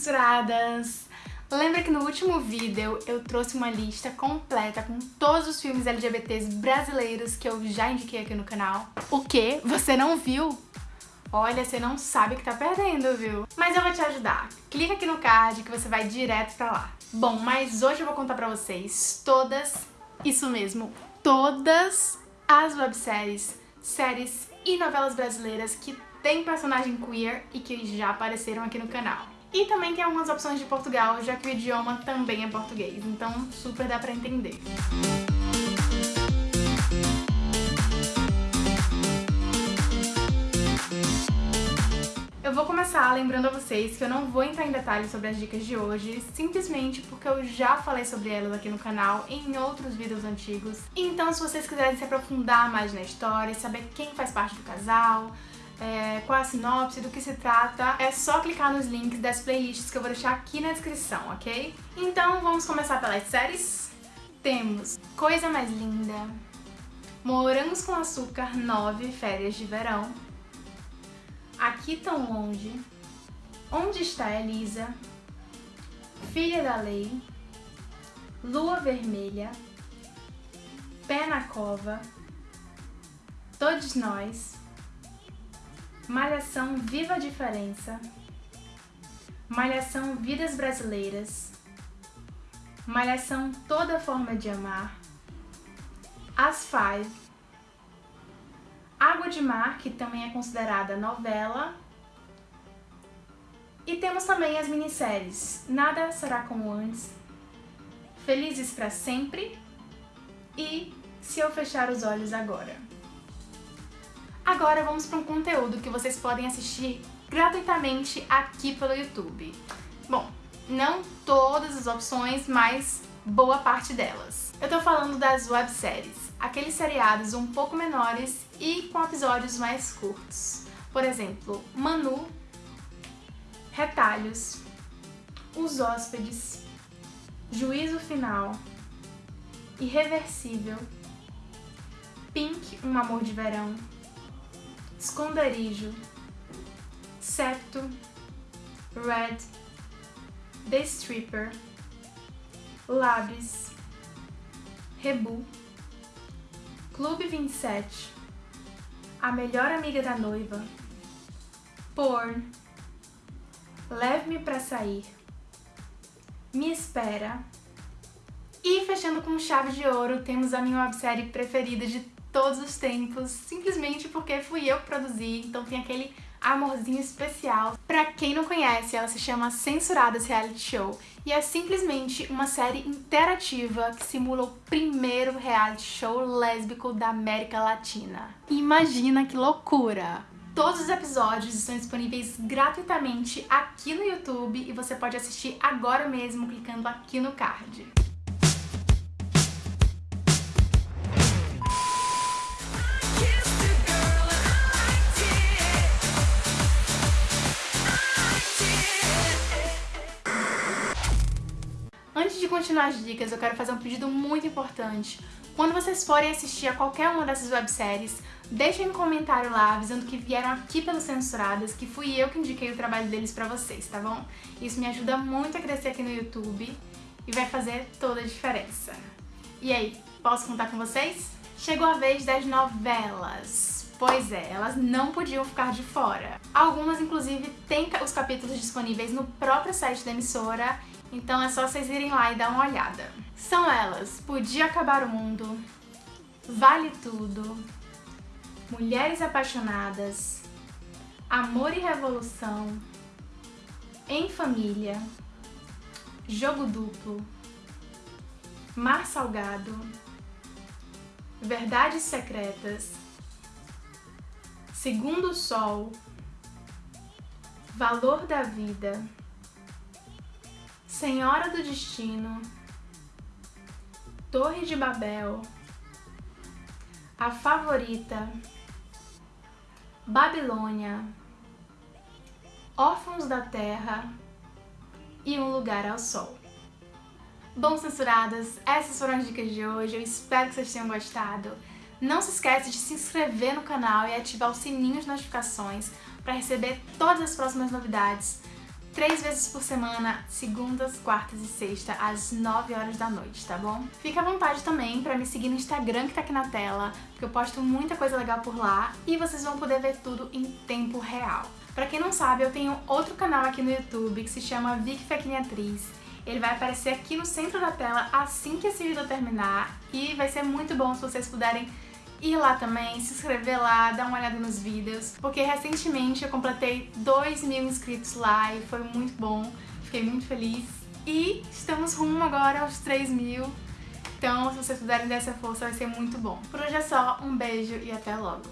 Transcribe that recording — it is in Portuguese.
censuradas! Lembra que no último vídeo eu trouxe uma lista completa com todos os filmes LGBTs brasileiros que eu já indiquei aqui no canal? O que? Você não viu? Olha, você não sabe que tá perdendo, viu? Mas eu vou te ajudar. Clica aqui no card que você vai direto pra lá. Bom, mas hoje eu vou contar pra vocês todas, isso mesmo, todas as webséries, séries e novelas brasileiras que tem personagem queer e que já apareceram aqui no canal. E também tem algumas opções de Portugal, já que o idioma também é português, então super dá pra entender. Eu vou começar lembrando a vocês que eu não vou entrar em detalhes sobre as dicas de hoje, simplesmente porque eu já falei sobre elas aqui no canal em outros vídeos antigos. Então se vocês quiserem se aprofundar mais na história, saber quem faz parte do casal, é, qual a sinopse, do que se trata, é só clicar nos links das playlists que eu vou deixar aqui na descrição, ok? Então vamos começar pelas séries? Temos Coisa Mais Linda, Morangos com Açúcar 9 Férias de Verão, Aqui Tão Longe, Onde Está Elisa, Filha da Lei, Lua Vermelha, Pé na Cova, Todos Nós, Malhação Viva a Diferença, Malhação Vidas Brasileiras, Malhação Toda Forma de Amar, As Five, Água de Mar, que também é considerada novela, e temos também as minisséries Nada Será Como Antes, Felizes para Sempre e Se Eu Fechar os Olhos Agora. Agora vamos para um conteúdo que vocês podem assistir gratuitamente aqui pelo YouTube. Bom, não todas as opções, mas boa parte delas. Eu tô falando das webséries, aqueles seriados um pouco menores e com episódios mais curtos. Por exemplo, Manu, Retalhos, Os Hóspedes, Juízo Final, Irreversível, Pink, Um Amor de Verão, esconderijo, septo, red, the stripper, labs, rebu, clube 27, a melhor amiga da noiva, porn, leve-me pra sair, me espera, e fechando com chave de ouro, temos a minha websérie preferida de todos os tempos, simplesmente porque fui eu que produzi, então tem aquele amorzinho especial. Pra quem não conhece, ela se chama Censuradas Reality Show e é simplesmente uma série interativa que simula o primeiro reality show lésbico da América Latina. Imagina que loucura! Todos os episódios estão disponíveis gratuitamente aqui no YouTube e você pode assistir agora mesmo clicando aqui no card. Continuar as dicas, eu quero fazer um pedido muito importante. Quando vocês forem assistir a qualquer uma dessas webséries, deixem um comentário lá avisando que vieram aqui pelos Censuradas, que fui eu que indiquei o trabalho deles pra vocês, tá bom? Isso me ajuda muito a crescer aqui no YouTube e vai fazer toda a diferença. E aí, posso contar com vocês? Chegou a vez das novelas. Pois é, elas não podiam ficar de fora. Algumas, inclusive, têm os capítulos disponíveis no próprio site da emissora então é só vocês irem lá e dar uma olhada. São elas Podia Acabar o Mundo, Vale Tudo, Mulheres Apaixonadas, Amor e Revolução, Em Família, Jogo Duplo, Mar Salgado, Verdades Secretas, Segundo Sol, Valor da Vida, Senhora do Destino, Torre de Babel, A Favorita, Babilônia, Órfãos da Terra e Um Lugar ao Sol. Bom, censuradas, essas foram as dicas de hoje, eu espero que vocês tenham gostado. Não se esqueça de se inscrever no canal e ativar o sininho de notificações para receber todas as próximas novidades três vezes por semana, segundas, quartas e sexta, às 9 horas da noite, tá bom? Fica à vontade também pra me seguir no Instagram que tá aqui na tela, porque eu posto muita coisa legal por lá e vocês vão poder ver tudo em tempo real. Pra quem não sabe, eu tenho outro canal aqui no YouTube que se chama Vicky Fequinha. Ele vai aparecer aqui no centro da tela assim que esse vídeo terminar e vai ser muito bom se vocês puderem ir lá também, se inscrever lá, dar uma olhada nos vídeos, porque recentemente eu completei 2 mil inscritos lá e foi muito bom, fiquei muito feliz. E estamos rumo agora aos 3 mil, então se vocês puderem dar essa força vai ser muito bom. Por hoje é só, um beijo e até logo!